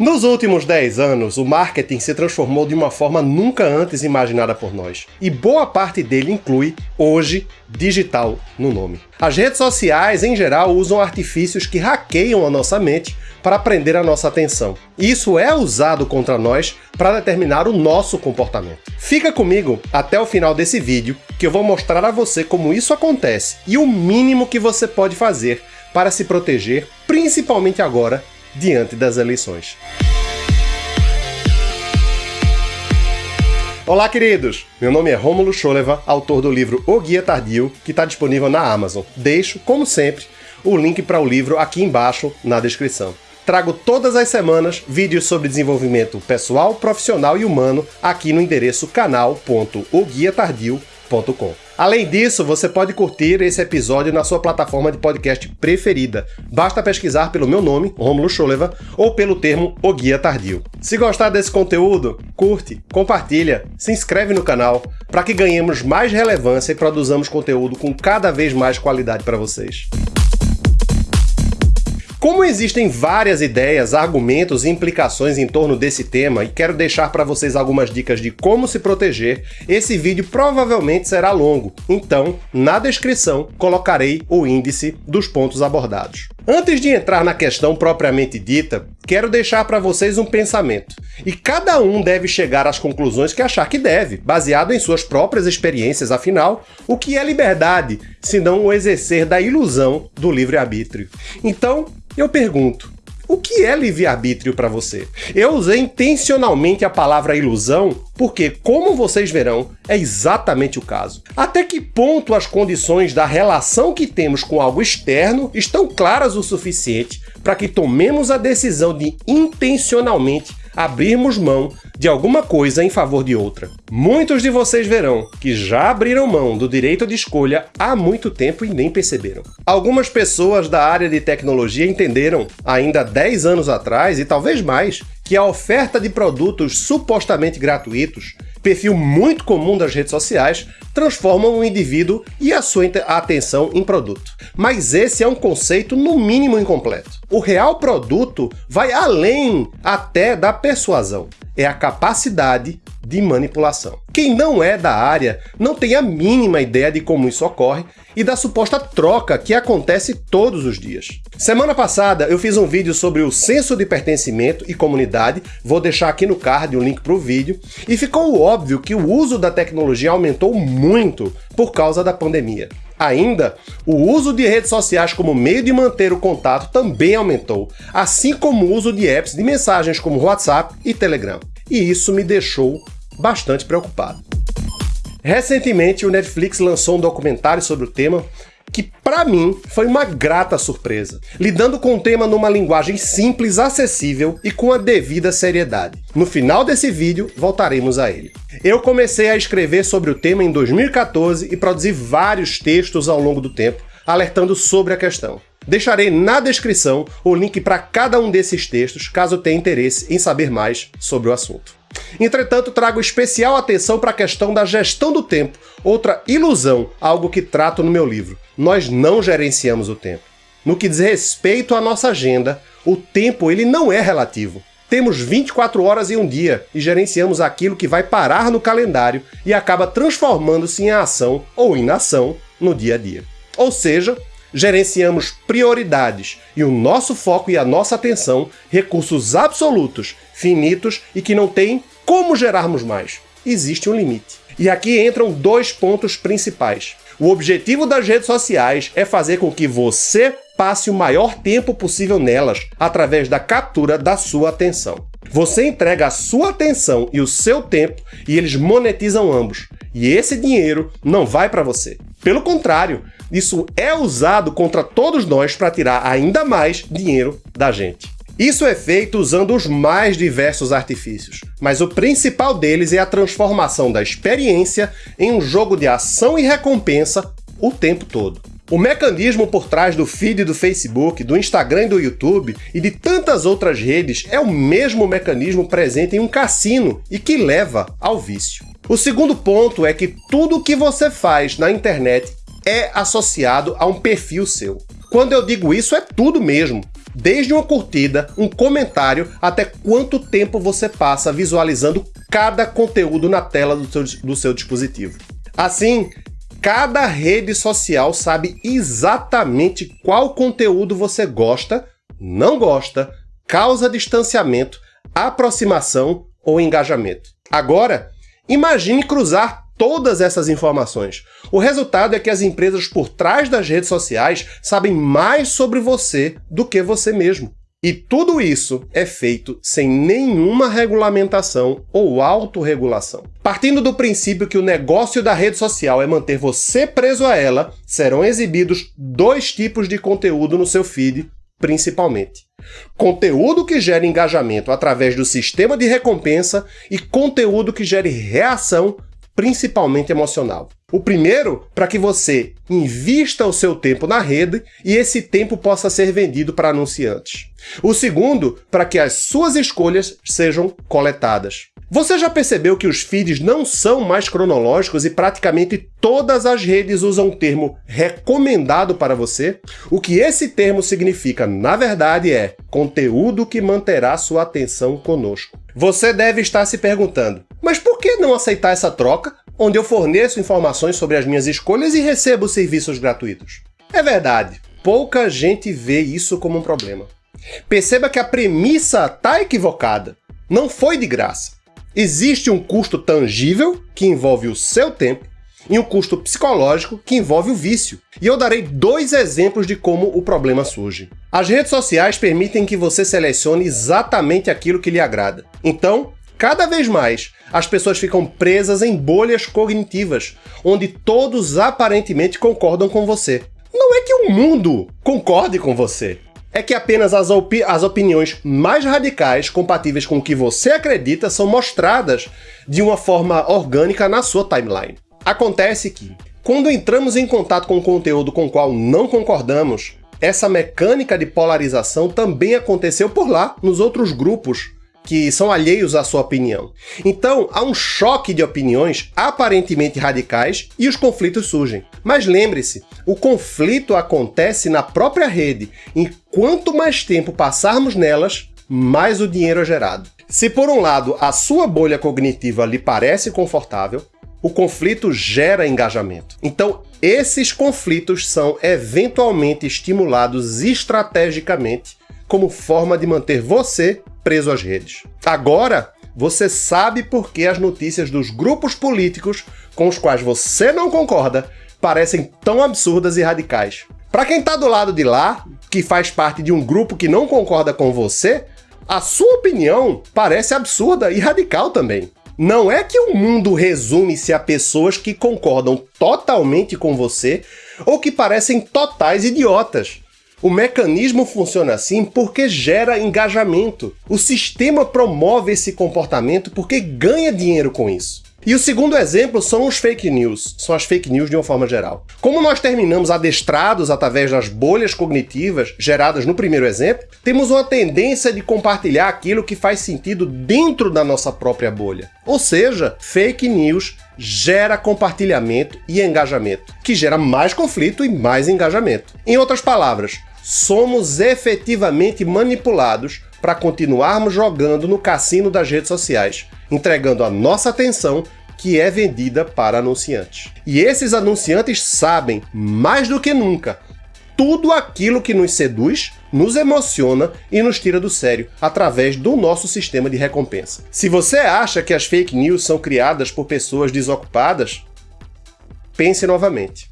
Nos últimos 10 anos, o marketing se transformou de uma forma nunca antes imaginada por nós, e boa parte dele inclui, hoje, digital no nome. As redes sociais, em geral, usam artifícios que hackeiam a nossa mente para prender a nossa atenção. Isso é usado contra nós para determinar o nosso comportamento. Fica comigo até o final desse vídeo, que eu vou mostrar a você como isso acontece e o mínimo que você pode fazer para se proteger, principalmente agora, diante das eleições. Olá, queridos! Meu nome é Rômulo Choleva, autor do livro O Guia Tardio, que está disponível na Amazon. Deixo, como sempre, o link para o livro aqui embaixo na descrição. Trago todas as semanas vídeos sobre desenvolvimento pessoal, profissional e humano aqui no endereço canal.oguiatardio.com. Além disso, você pode curtir esse episódio na sua plataforma de podcast preferida. Basta pesquisar pelo meu nome, Romulo Choleva, ou pelo termo O Guia Tardio. Se gostar desse conteúdo, curte, compartilha, se inscreve no canal para que ganhemos mais relevância e produzamos conteúdo com cada vez mais qualidade para vocês. Como existem várias ideias, argumentos e implicações em torno desse tema e quero deixar para vocês algumas dicas de como se proteger, esse vídeo provavelmente será longo, então na descrição colocarei o índice dos pontos abordados. Antes de entrar na questão propriamente dita, quero deixar para vocês um pensamento, e cada um deve chegar às conclusões que achar que deve, baseado em suas próprias experiências, afinal, o que é liberdade, se não o exercer da ilusão do livre-arbítrio? Então, eu pergunto, o que é livre-arbítrio para você? Eu usei intencionalmente a palavra ilusão porque, como vocês verão, é exatamente o caso. Até que ponto as condições da relação que temos com algo externo estão claras o suficiente para que tomemos a decisão de intencionalmente abrirmos mão de alguma coisa em favor de outra. Muitos de vocês verão que já abriram mão do direito de escolha há muito tempo e nem perceberam. Algumas pessoas da área de tecnologia entenderam, ainda 10 anos atrás e talvez mais, que a oferta de produtos supostamente gratuitos perfil muito comum das redes sociais, transformam o indivíduo e a sua atenção em produto. Mas esse é um conceito no mínimo incompleto. O real produto vai além até da persuasão. É a capacidade de manipulação. Quem não é da área não tem a mínima ideia de como isso ocorre e da suposta troca que acontece todos os dias. Semana passada eu fiz um vídeo sobre o senso de pertencimento e comunidade, vou deixar aqui no card o link para o vídeo, e ficou óbvio que o uso da tecnologia aumentou muito por causa da pandemia. Ainda, o uso de redes sociais como meio de manter o contato também aumentou, assim como o uso de apps de mensagens como WhatsApp e Telegram. E isso me deixou bastante preocupado. Recentemente, o Netflix lançou um documentário sobre o tema que, para mim, foi uma grata surpresa, lidando com o tema numa linguagem simples, acessível e com a devida seriedade. No final desse vídeo, voltaremos a ele. Eu comecei a escrever sobre o tema em 2014 e produzi vários textos ao longo do tempo, alertando sobre a questão. Deixarei na descrição o link para cada um desses textos, caso tenha interesse em saber mais sobre o assunto. Entretanto, trago especial atenção para a questão da gestão do tempo, outra ilusão, algo que trato no meu livro. Nós não gerenciamos o tempo. No que diz respeito à nossa agenda, o tempo ele não é relativo. Temos 24 horas em um dia e gerenciamos aquilo que vai parar no calendário e acaba transformando-se em ação ou inação no dia a dia. Ou seja, gerenciamos prioridades e o nosso foco e a nossa atenção, recursos absolutos, finitos e que não tem como gerarmos mais. Existe um limite. E aqui entram dois pontos principais. O objetivo das redes sociais é fazer com que você passe o maior tempo possível nelas, através da captura da sua atenção. Você entrega a sua atenção e o seu tempo e eles monetizam ambos. E esse dinheiro não vai para você. Pelo contrário, isso é usado contra todos nós para tirar ainda mais dinheiro da gente. Isso é feito usando os mais diversos artifícios, mas o principal deles é a transformação da experiência em um jogo de ação e recompensa o tempo todo. O mecanismo por trás do feed do Facebook, do Instagram e do YouTube e de tantas outras redes é o mesmo mecanismo presente em um cassino e que leva ao vício. O segundo ponto é que tudo o que você faz na internet é associado a um perfil seu. Quando eu digo isso, é tudo mesmo. Desde uma curtida, um comentário, até quanto tempo você passa visualizando cada conteúdo na tela do seu, do seu dispositivo. Assim, cada rede social sabe exatamente qual conteúdo você gosta, não gosta, causa distanciamento, aproximação ou engajamento. Agora, imagine cruzar todas essas informações. O resultado é que as empresas por trás das redes sociais sabem mais sobre você do que você mesmo. E tudo isso é feito sem nenhuma regulamentação ou autorregulação. Partindo do princípio que o negócio da rede social é manter você preso a ela, serão exibidos dois tipos de conteúdo no seu feed, principalmente. Conteúdo que gere engajamento através do sistema de recompensa e conteúdo que gere reação, principalmente emocional. O primeiro, para que você invista o seu tempo na rede e esse tempo possa ser vendido para anunciantes. O segundo, para que as suas escolhas sejam coletadas. Você já percebeu que os feeds não são mais cronológicos e praticamente todas as redes usam o termo recomendado para você? O que esse termo significa, na verdade, é conteúdo que manterá sua atenção conosco. Você deve estar se perguntando, mas por que não aceitar essa troca, onde eu forneço informações sobre as minhas escolhas e recebo serviços gratuitos? É verdade, pouca gente vê isso como um problema. Perceba que a premissa está equivocada. Não foi de graça. Existe um custo tangível, que envolve o seu tempo, e um custo psicológico, que envolve o vício. E eu darei dois exemplos de como o problema surge. As redes sociais permitem que você selecione exatamente aquilo que lhe agrada. Então, cada vez mais, as pessoas ficam presas em bolhas cognitivas, onde todos aparentemente concordam com você. Não é que o mundo concorde com você, é que apenas as, opi as opiniões mais radicais, compatíveis com o que você acredita, são mostradas de uma forma orgânica na sua timeline. Acontece que, quando entramos em contato com conteúdo com o qual não concordamos, essa mecânica de polarização também aconteceu por lá, nos outros grupos que são alheios à sua opinião. Então, há um choque de opiniões aparentemente radicais e os conflitos surgem. Mas lembre-se, o conflito acontece na própria rede, e quanto mais tempo passarmos nelas, mais o dinheiro é gerado. Se por um lado a sua bolha cognitiva lhe parece confortável, o conflito gera engajamento. Então, esses conflitos são eventualmente estimulados estrategicamente como forma de manter você preso às redes. Agora, você sabe por que as notícias dos grupos políticos com os quais você não concorda parecem tão absurdas e radicais. Para quem está do lado de lá, que faz parte de um grupo que não concorda com você, a sua opinião parece absurda e radical também. Não é que o mundo resume-se a pessoas que concordam totalmente com você ou que parecem totais idiotas. O mecanismo funciona assim porque gera engajamento. O sistema promove esse comportamento porque ganha dinheiro com isso. E o segundo exemplo são os fake news, são as fake news de uma forma geral. Como nós terminamos adestrados através das bolhas cognitivas geradas no primeiro exemplo, temos uma tendência de compartilhar aquilo que faz sentido dentro da nossa própria bolha. Ou seja, fake news gera compartilhamento e engajamento, que gera mais conflito e mais engajamento. Em outras palavras, somos efetivamente manipulados para continuarmos jogando no cassino das redes sociais, entregando a nossa atenção que é vendida para anunciantes. E esses anunciantes sabem, mais do que nunca, tudo aquilo que nos seduz, nos emociona e nos tira do sério, através do nosso sistema de recompensa. Se você acha que as fake news são criadas por pessoas desocupadas, pense novamente.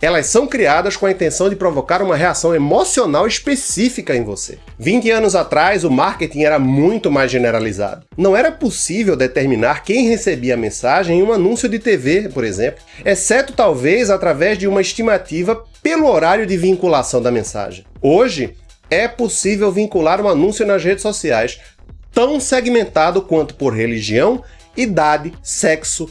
Elas são criadas com a intenção de provocar uma reação emocional específica em você. 20 anos atrás, o marketing era muito mais generalizado. Não era possível determinar quem recebia a mensagem em um anúncio de TV, por exemplo, exceto talvez através de uma estimativa pelo horário de vinculação da mensagem. Hoje, é possível vincular um anúncio nas redes sociais tão segmentado quanto por religião, idade, sexo,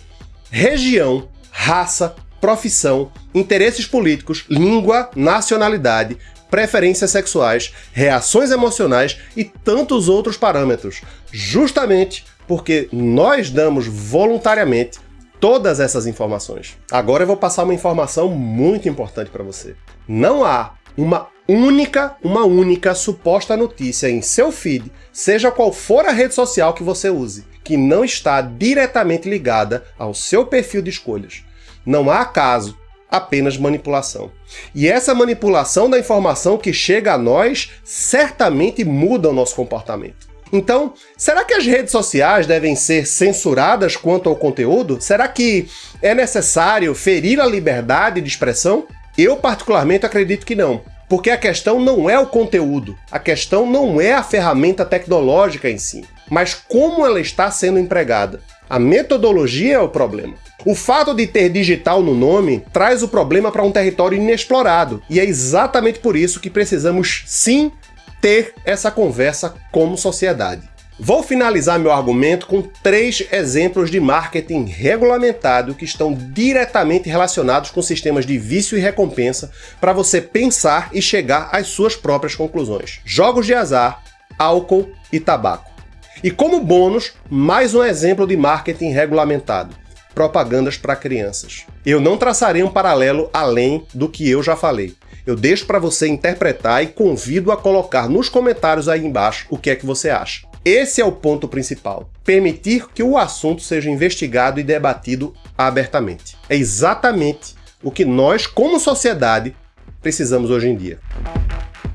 região, raça, profissão, interesses políticos, língua, nacionalidade, preferências sexuais, reações emocionais e tantos outros parâmetros, justamente porque nós damos voluntariamente todas essas informações. Agora eu vou passar uma informação muito importante para você. Não há uma única, uma única suposta notícia em seu feed, seja qual for a rede social que você use, que não está diretamente ligada ao seu perfil de escolhas. Não há acaso, apenas manipulação. E essa manipulação da informação que chega a nós certamente muda o nosso comportamento. Então, será que as redes sociais devem ser censuradas quanto ao conteúdo? Será que é necessário ferir a liberdade de expressão? Eu, particularmente, acredito que não. Porque a questão não é o conteúdo, a questão não é a ferramenta tecnológica em si, mas como ela está sendo empregada. A metodologia é o problema. O fato de ter digital no nome traz o problema para um território inexplorado, e é exatamente por isso que precisamos sim ter essa conversa como sociedade. Vou finalizar meu argumento com três exemplos de marketing regulamentado que estão diretamente relacionados com sistemas de vício e recompensa para você pensar e chegar às suas próprias conclusões. Jogos de azar, álcool e tabaco. E como bônus, mais um exemplo de marketing regulamentado propagandas para crianças. Eu não traçarei um paralelo além do que eu já falei. Eu deixo para você interpretar e convido a colocar nos comentários aí embaixo o que é que você acha. Esse é o ponto principal. Permitir que o assunto seja investigado e debatido abertamente. É exatamente o que nós, como sociedade, precisamos hoje em dia.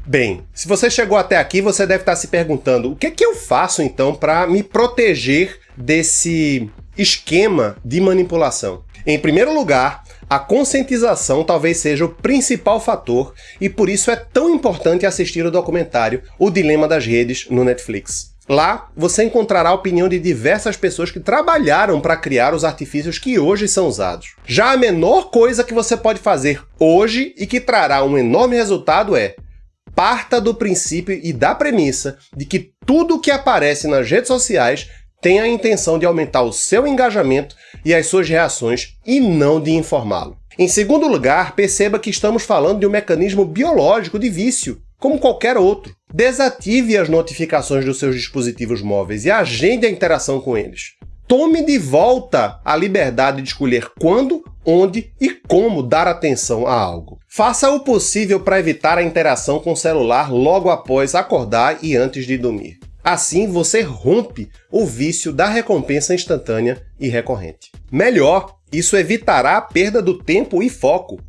Bem, se você chegou até aqui, você deve estar se perguntando o que é que eu faço então para me proteger desse esquema de manipulação. Em primeiro lugar, a conscientização talvez seja o principal fator e por isso é tão importante assistir o documentário O Dilema das Redes no Netflix. Lá, você encontrará a opinião de diversas pessoas que trabalharam para criar os artifícios que hoje são usados. Já a menor coisa que você pode fazer hoje e que trará um enorme resultado é parta do princípio e da premissa de que tudo que aparece nas redes sociais tem a intenção de aumentar o seu engajamento e as suas reações e não de informá-lo. Em segundo lugar, perceba que estamos falando de um mecanismo biológico de vício, como qualquer outro. Desative as notificações dos seus dispositivos móveis e agende a interação com eles. Tome de volta a liberdade de escolher quando, onde e como dar atenção a algo. Faça o possível para evitar a interação com o celular logo após acordar e antes de dormir. Assim, você rompe o vício da recompensa instantânea e recorrente. Melhor, isso evitará a perda do tempo e foco.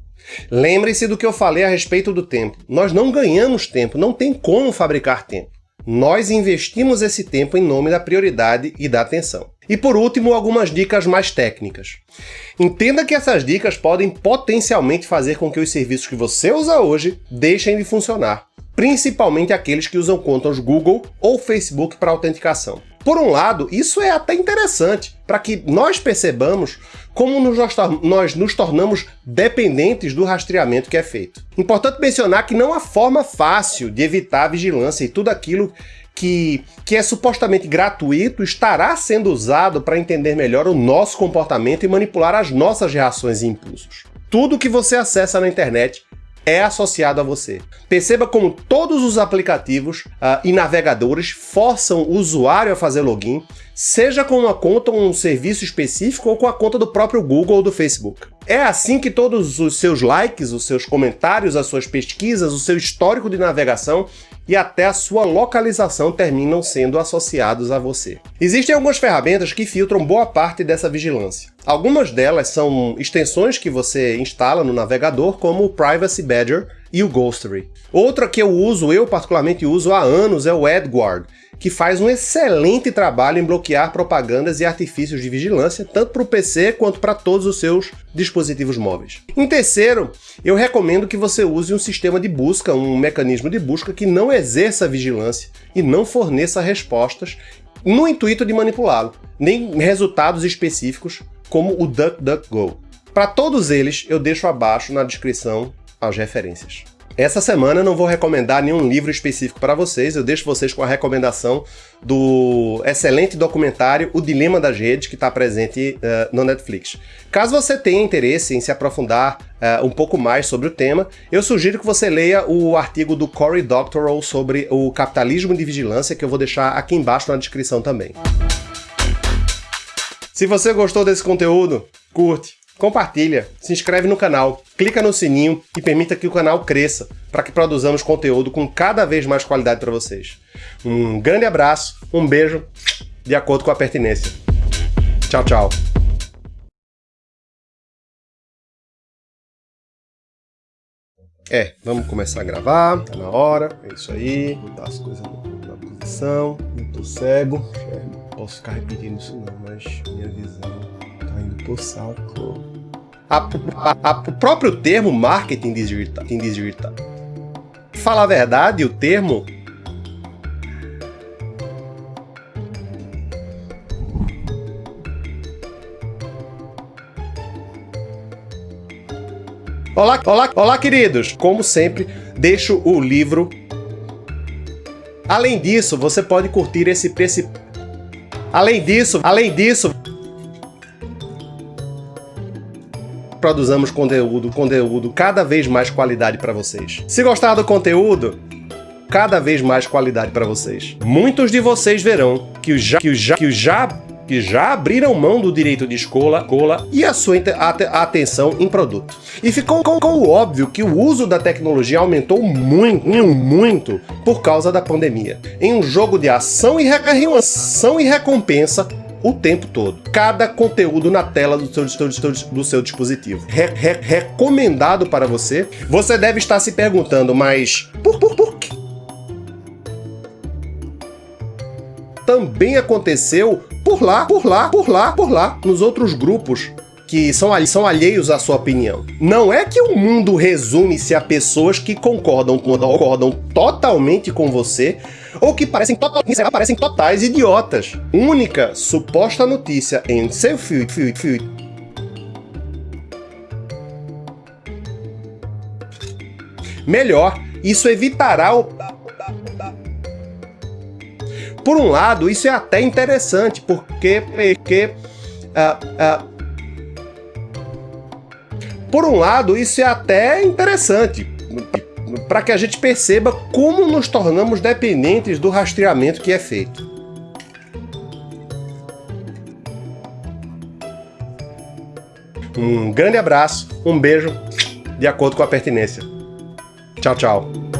Lembre-se do que eu falei a respeito do tempo. Nós não ganhamos tempo, não tem como fabricar tempo. Nós investimos esse tempo em nome da prioridade e da atenção. E por último, algumas dicas mais técnicas. Entenda que essas dicas podem potencialmente fazer com que os serviços que você usa hoje deixem de funcionar principalmente aqueles que usam contas Google ou Facebook para autenticação. Por um lado, isso é até interessante, para que nós percebamos como nós nos tornamos dependentes do rastreamento que é feito. Importante mencionar que não há forma fácil de evitar a vigilância e tudo aquilo que, que é supostamente gratuito estará sendo usado para entender melhor o nosso comportamento e manipular as nossas reações e impulsos. Tudo que você acessa na internet é associado a você. Perceba como todos os aplicativos uh, e navegadores forçam o usuário a fazer login, seja com uma conta ou um serviço específico ou com a conta do próprio Google ou do Facebook. É assim que todos os seus likes, os seus comentários, as suas pesquisas, o seu histórico de navegação e até a sua localização terminam sendo associados a você. Existem algumas ferramentas que filtram boa parte dessa vigilância. Algumas delas são extensões que você instala no navegador, como o Privacy Badger e o Ghostery. Outra que eu uso, eu particularmente uso há anos, é o AdGuard, que faz um excelente trabalho em bloquear propagandas e artifícios de vigilância, tanto para o PC quanto para todos os seus dispositivos móveis. Em terceiro, eu recomendo que você use um sistema de busca, um mecanismo de busca que não exerça vigilância e não forneça respostas no intuito de manipulá-lo, nem resultados específicos como o DuckDuckGo. Para todos eles, eu deixo abaixo na descrição as referências. Essa semana eu não vou recomendar nenhum livro específico para vocês, eu deixo vocês com a recomendação do excelente documentário O Dilema das Redes, que está presente uh, no Netflix. Caso você tenha interesse em se aprofundar uh, um pouco mais sobre o tema, eu sugiro que você leia o artigo do Cory Doctorow sobre o capitalismo de vigilância, que eu vou deixar aqui embaixo na descrição também. Se você gostou desse conteúdo, curte, compartilha, se inscreve no canal, clica no sininho e permita que o canal cresça. para que produzamos conteúdo com cada vez mais qualidade para vocês. Um grande abraço, um beijo, de acordo com a pertinência. Tchau, tchau. É, vamos começar a gravar, tá na hora, é isso aí, botar as coisas na posição, eu tô cego, não posso ficar repetindo isso não, mas minha visão saco. A, a, a, o próprio termo marketing digital, digital. Falar a verdade, o termo Olá, olá, olá, queridos! Como sempre, deixo o livro. Além disso, você pode curtir esse preci... Além disso, além disso, produzamos conteúdo, conteúdo cada vez mais qualidade para vocês. Se gostar do conteúdo, cada vez mais qualidade para vocês. Muitos de vocês verão que já que já que já que já abriram mão do direito de escola, cola e a sua atenção em produto. E ficou com, com, óbvio que o uso da tecnologia aumentou muito, muito por causa da pandemia. Em um jogo de ação e, ação e recompensa, o tempo todo. Cada conteúdo na tela do seu, do seu, do seu dispositivo. Re, re, recomendado para você. Você deve estar se perguntando, mas por, por, por quê? Também aconteceu por lá, por lá, por lá, por lá, nos outros grupos que são, são alheios à sua opinião. Não é que o mundo resume-se a pessoas que concordam, concordam totalmente com você ou que parecem, parecem totais idiotas. Única suposta notícia em seu feed, feed, feed. Melhor, isso evitará o por um lado, isso é até interessante, porque, porque uh, uh, por um lado, isso é até interessante, para que a gente perceba como nos tornamos dependentes do rastreamento que é feito. Um grande abraço, um beijo, de acordo com a pertinência. Tchau, tchau.